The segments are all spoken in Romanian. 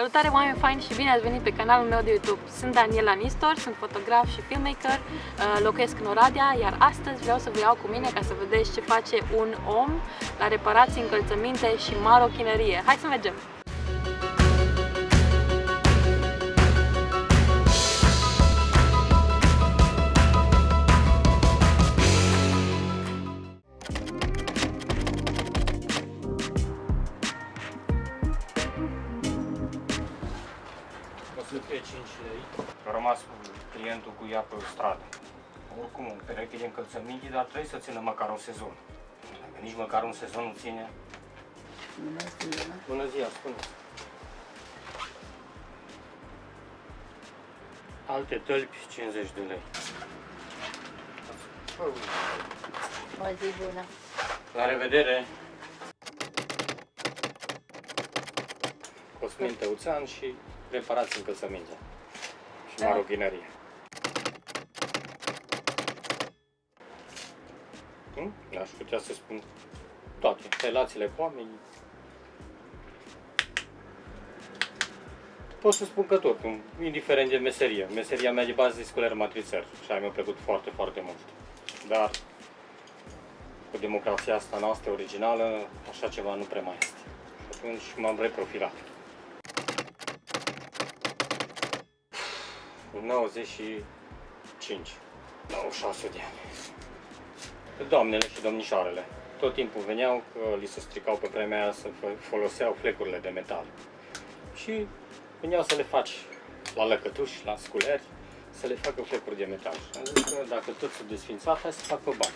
Salutare oameni faini și bine ați venit pe canalul meu de YouTube. Sunt Daniela Nistor, sunt fotograf și filmmaker, uh, locuiesc în Oradea, iar astăzi vreau să vă iau cu mine ca să vedeți ce face un om la reparații, încălțăminte și marochinărie. Hai să mergem! O să fie 5 lei. A rămas cu clientul cu ea pe stradă. Oricum, un pereche de încălțăminte, dar trebuie să țină măcar un sezon. Dacă nici măcar un sezon nu ține... Bună ziua, spuneți. Alte tălpi, 50 de lei. O zi bună. La revedere! Cosmin Tăuțan și reparați încălțăminte și marochinărie. Hm? Aș putea să spun toate, relațiile cu oamenii. Pot să spun că tot, indiferent de meserie. Meseria mea de bază e sculer matrițer și aia mi-a plăcut foarte, foarte mult. Dar cu democrația asta noastră originală, așa ceva nu prea mai este. Și atunci m-am reprofilat. 95, 96 de ani. Doamnele și domnișoarele. Tot timpul veneau că li se stricau pe vremea aia să foloseau flecurile de metal. Și veneau să le faci la lăcătuși, la sculeri, să le facă flecuri de metal. Și am zis că dacă tot s-a desfințat, hai să fac pe bani.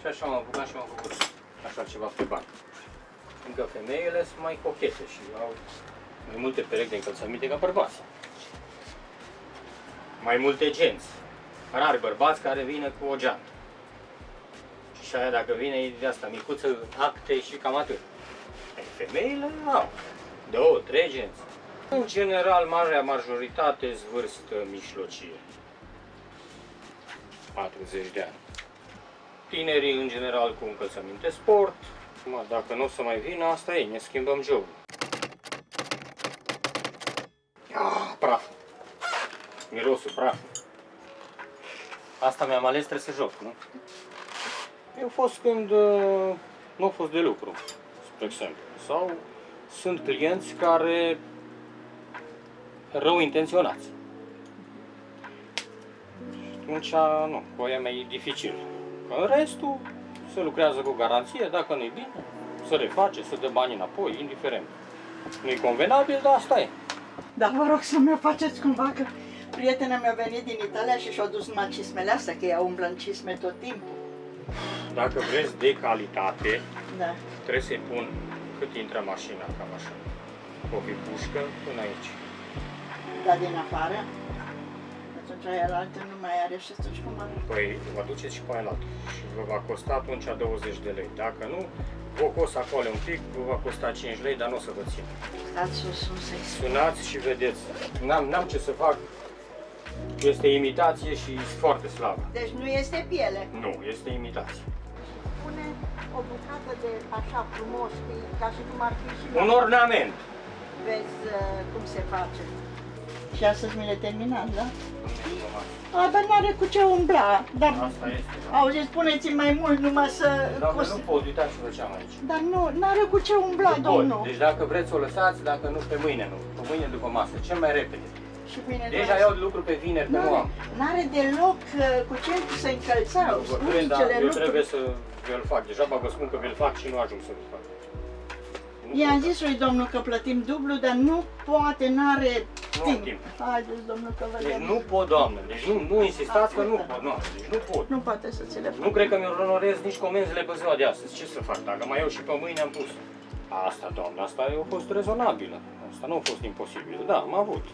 Și așa m-am apucat și m-am făcut așa ceva pe bani. Încă femeile sunt mai cochete și au mai multe perechi de încălțăminte ca bărbații mai multe genți. Rari bărbați care vine cu o geantă. Și aia dacă vine e de asta micuță, acte și cam atât. E, femeile au două, trei genți. În general, marea majoritate vârstă mijlocie. 40 de ani. Tinerii, în general, cu încălțăminte sport. Mă, dacă nu o să mai vină, asta e, ne schimbăm jocul. Ah, praf mirosul, praf. Asta mi-am ales, trebuie să joc, nu? Eu fost când uh, nu au fost de lucru, spre exemplu. Sau sunt clienți care rău intenționați. Și atunci, nu, cu aia mai e dificil. Că în restul se lucrează cu garanție, dacă nu-i bine, să reface, să dă bani înapoi, indiferent. Nu-i convenabil, dar asta e. Dar vă rog să mi faceți cumva că prietena mea a venit din Italia și și-a dus numai cismele astea, că ea umblă în cisme tot timpul. Dacă vreți de calitate, Da. trebuie să-i pun cât intră mașina, cam așa. O pușcă până aici. Dar din afară? Atunci aia la altă nu mai are și atunci cum are? Păi vă duceți și pe aia la altă. Și vă va costa atunci 20 de lei. Dacă nu, vă cos acolo un pic, vă va costa 5 lei, dar nu o să vă țin. Dați sus, sus, să Sunați și vedeți. N-am, n-am ce să fac. Este imitație și foarte slabă. Deci nu este piele. Nu, este imitație. Pune o bucată de așa frumos, știi, ca și cum ar fi și Un ornament. Vezi uh, cum se face. Și astăzi mi le terminat, da? A, dar n-are cu ce umbla. Dar, Asta este. da. auzi, spuneți mai mult numai să... Doamne, cos- nu pot, uitați ce făceam aici. Dar nu, n-are cu ce umbla, Nu pot. domnul. Deci dacă vreți o lăsați, dacă nu pe mâine nu. Pe mâine după masă, cel mai repede. Și bine, Deja iau de lucru pe vineri, pe nu N-are, am. n-are deloc uh, cu ce să încălțau. Bătrân, dar Unicele eu lucruri. trebuie să vi-l fac. Deja vă spun că vi-l fac și nu ajung să-l fac. Nu I-am pot. zis lui domnul că plătim dublu, dar nu poate, n-are Nu am timp. timp. Haideți, domnul, că vă Deci dăm. nu pot, doamnă. Deci nu, nu insistați că nu pot. Nu, deci nu pot. Nu poate să ți le facă. Nu cred că mi onorez nici comenzile pe ziua de astăzi. Ce să fac? Dacă mai iau și pe mâine am pus. Asta, doamnă, asta a fost rezonabilă. Asta nu a fost imposibil. Da, am avut.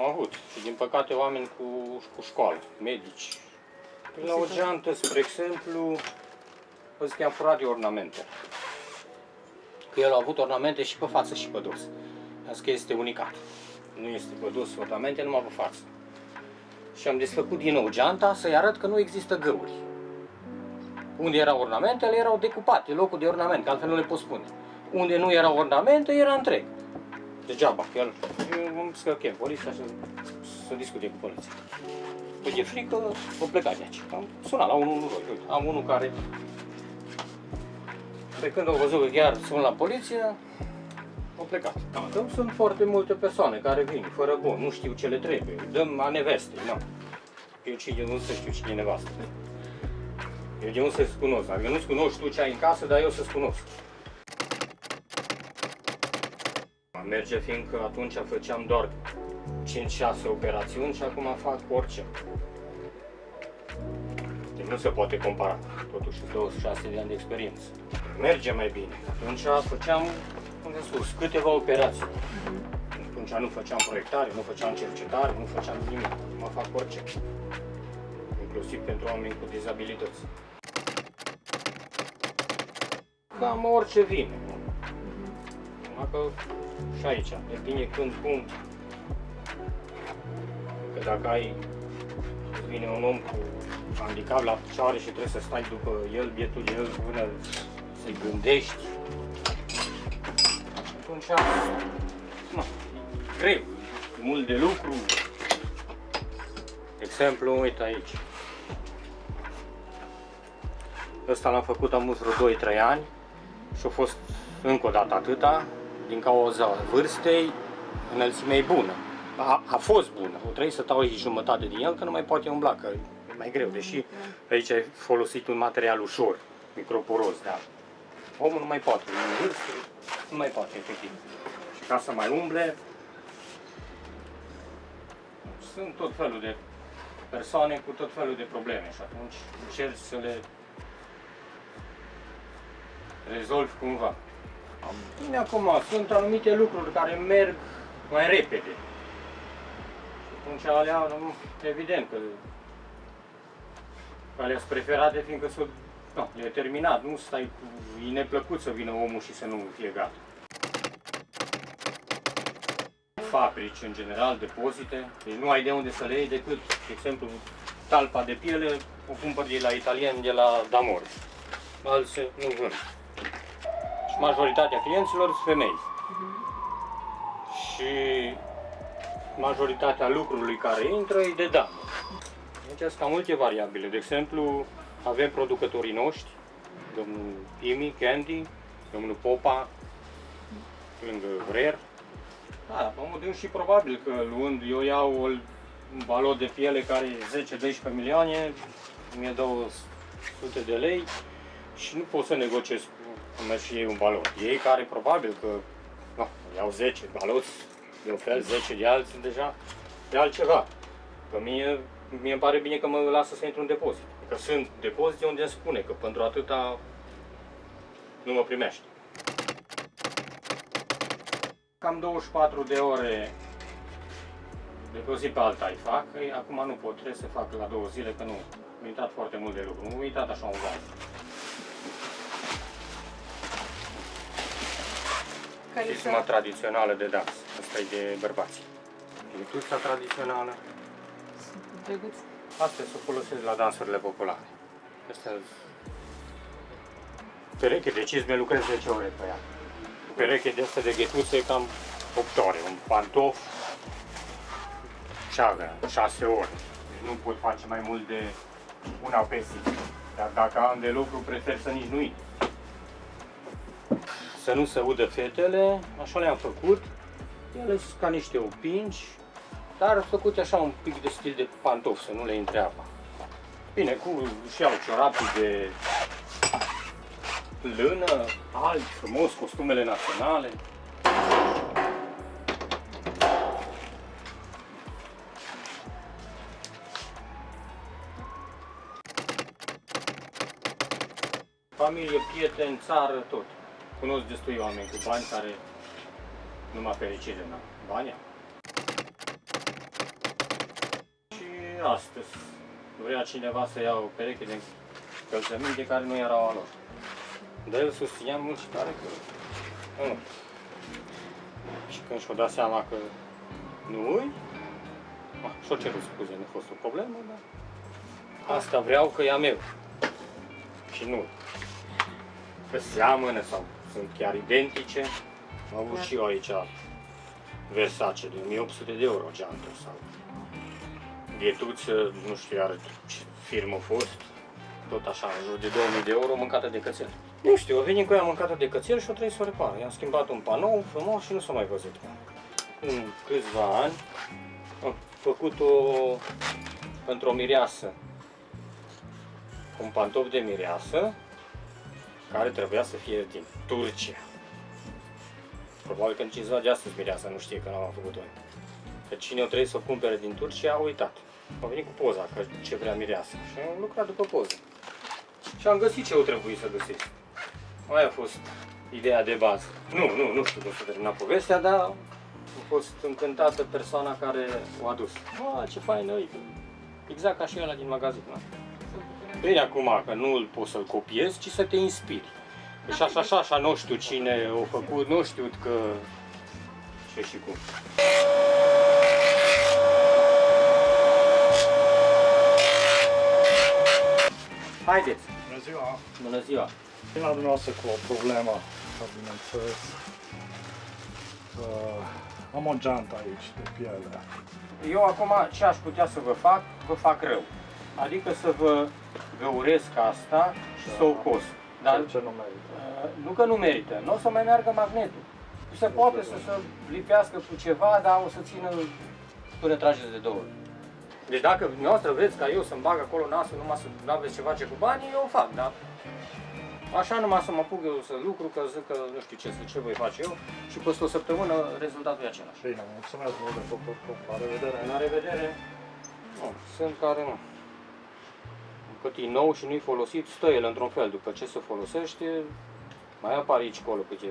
Am avut. Și din păcate oameni cu, cu școală, medici. Păi La o geantă, spre exemplu, vă zic că am furat de ornamente. Că el a avut ornamente și pe față și pe dos. Am zis că este unicat. Nu este pe dos ornamente, numai pe față. Și am desfăcut din nou geanta să-i arăt că nu există găuri. Unde erau ornamentele, erau decupate, locul de ornament, că altfel nu le pot spune. Unde nu erau ornamente, era întreg. Degeaba, că el, eu am să chem poliția să, să discute cu poliția. Păi de frică, o pleca de aici. Am sunat la 112, uite, am unul care pe când au văzut că chiar sun la poliție, au plecat. Că sunt foarte multe persoane care vin fără bun, nu știu ce le trebuie, dăm la neveste, nu. Eu cine nu să știu cine e nevastă. Eu de unde să-ți cunosc? Adică nu-ți cunoști tu ce ai în casă, dar eu să-ți cunosc. Merge fiindcă atunci făceam doar 5-6 operațiuni și acum fac orice. Deci nu se poate compara. Totuși sunt 26 de ani de experiență. Merge mai bine. Atunci făceam, cum am spus, câteva operații. Atunci nu făceam proiectare, nu făceam cercetare, nu făceam nimic. Acum fac orice. Inclusiv pentru oameni cu dizabilități. Cam orice vine. Numai că și aici, depinde când, cum. Că dacă ai, vine un om cu handicap la picioare și trebuie să stai după el, bietul de el, până să-i gândești, atunci, na, e greu, e mult de lucru. Exemplu, uite aici. Ăsta l-am făcut am vreo 2-3 ani și a fost încă o dată atâta, din cauza vârstei, înălțimea e bună. A, a fost bună, o trebuie să tau aici jumătate din el, că nu mai poate umbla, că e mai greu, deși aici ai folosit un material ușor, microporos, dar omul nu mai poate, în vârstă, nu mai poate, efectiv. Și ca să mai umble, sunt tot felul de persoane cu tot felul de probleme și atunci încerci să le rezolvi cumva. Bine, acum sunt anumite lucruri care merg mai repede. Și atunci alea, nu, evident că alea sunt preferate fiindcă sunt, no, e terminat, nu stai cu, e neplăcut să vină omul și să nu fie gata. Fabrici, în general, depozite, deci nu ai de unde să le iei decât, de exemplu, talpa de piele, o cumpăr de la italian, de la Damor. Alții nu vând și majoritatea clienților sunt femei. Și majoritatea lucrului care intră e de damă. Deci sunt cam multe variabile. De exemplu, avem producătorii noștri, domnul Imi, Candy, domnul Popa, lângă Rer. Da, pe modul și probabil că luând, eu iau o un balot de piele care e 10-12 milioane, 1200 de lei și nu pot să negociez cu merg și ei un balot. Ei care probabil că no, iau 10 baloți de un fel, 10 de alții deja, de altceva. Că mie, mie îmi pare bine că mă lasă să intru în depozit. Că sunt depozite unde îmi spune că pentru atâta nu mă primește. Cam 24 de ore de pe o zi pe alta îi fac, acum nu pot, trebuie să fac la două zile, că nu, am uitat foarte mult de lucru, am uitat așa un gaz. Care Chisma tradițională de dans, asta e de bărbați. Ghetuța tradițională, drăguț. astea se folosesc la dansurile populare. Astea pereche de cizme lucrez 10 ore pe ea. Pereche de asta de ghetuțe cam 8 ore, un pantof ceagă 6 ore. Deci nu pot face mai mult de una pe zi. Dar dacă am de lucru, prefer să nici nu intru să nu se udă fetele, așa le-am făcut. Ele sunt ca niște opinci, dar făcut așa un pic de stil de pantof, să nu le intre apa. Bine, cu și au ciorapii de lână, albi, frumos, costumele naționale. Familie, prieteni, țară, tot. Cunosc destui oameni cu bani care numai fericire n-au. Bani au. Și astăzi vrea cineva să ia o pereche de încălțăminte care nu erau a lor. Dar el susținea mult și tare că nu. Și când și-o dat seama că nu îi, și-o cerut scuze, nu a fost o problemă, dar asta vreau că e a meu. Și nu. Că seamănă sau sunt chiar identice. Am avut și eu aici Versace de 1800 de euro geantă sau Ghetuță, nu știu iar ce firmă a fost, tot așa, în jur de 2000 de euro mâncată de cățel. Nu știu, a venit cu ea mâncată de cățel și o trebuie să o repară. I-am schimbat un panou frumos și nu s-a mai văzut. În câțiva ani am făcut-o pentru o mireasă. Un pantof de mireasă care trebuia să fie din Turcia. Probabil că nici ziua de astăzi mireasa nu știe că n-am făcut-o. Că cine o trebuie să o cumpere din Turcia a uitat. A venit cu poza, că ce vrea mireasa. Și am lucrat după poză. Și am găsit ce o trebuie să găsesc. Aia a fost ideea de bază. Nu, nu, nu știu cum să termina povestea, dar a fost încântată persoana care o a adus. A, ce fain e, exact ca și ăla din magazin. Na. Bine acum, că nu îl poți să-l copiezi, ci să te inspiri. Deci așa, așa, așa, nu știu cine o făcut, nu știu că... Ce și cum. Haideți! Bună ziua! Bună ziua! Vin la dumneavoastră cu o problemă, ca bineînțeles. Uh, am o geantă aici de piele. Eu acum ce aș putea să vă fac, vă fac rău. Adică să vă găuresc asta și să o cos. Dar Dar ce nu merită. uh, nu că nu merită, nu o să mai meargă magnetul. Se poate să se lipească cu ceva, dar o să țină până trageți de două ori. Deci dacă dumneavoastră vreți ca eu să-mi bag acolo nasul numai să nu aveți ce face cu banii, eu o fac, da? Așa numai să mă apuc eu să lucru, că zic că nu știu ce, ce voi face eu și peste o săptămână rezultatul e același. Bine, mulțumesc mult de tot, oricum. La revedere! La revedere! Nu, sunt care nu. Cât e nou și nu-i folosit, stă el într-un fel. După ce se folosește, mai apare aici colo câte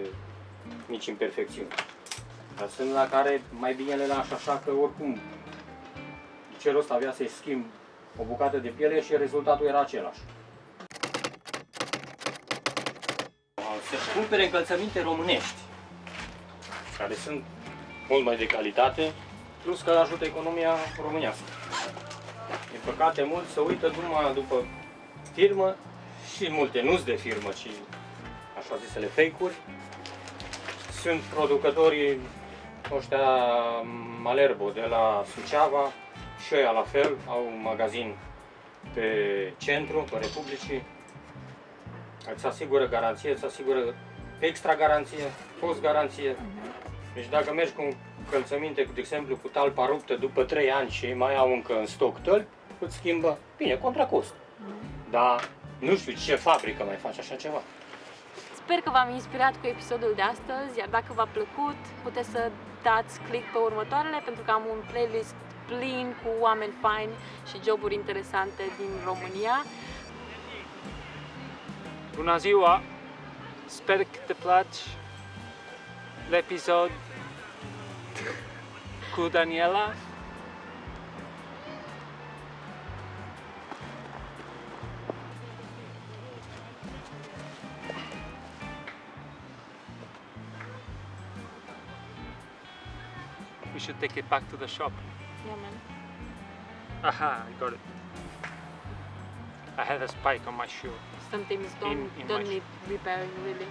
mici imperfecțiuni. Dar sunt la care mai bine le lași așa că oricum ce rost avea să-i schimb o bucată de piele și rezultatul era același. Să cumpere încălțăminte românești, care sunt mult mai de calitate, plus că ajută economia românească. Din păcate, mulți se uită numai după firmă și multe nu de firmă, ci așa zisele fake-uri. Sunt producătorii ăștia Malerbo de la Suceava și ăia la fel, au un magazin pe centru, pe Republicii. Îți asigură garanție, îți asigură extra garanție, post garanție. Deci dacă mergi cu încălțăminte, de exemplu, cu talpa ruptă după 3 ani și mai au încă în stoc tălpi, îți schimbă, bine, contra cost. Dar nu știu ce fabrică mai face așa ceva. Sper că v-am inspirat cu episodul de astăzi, iar dacă v-a plăcut, puteți să dați click pe următoarele, pentru că am un playlist plin cu oameni faini și joburi interesante din România. Bună ziua! Sper că te place l'episod cu Daniela. We should take it back to the shop. Ia, man. Aha, I got it. I had a spike on my shoe. Some things don't, In- in don't need repairing really.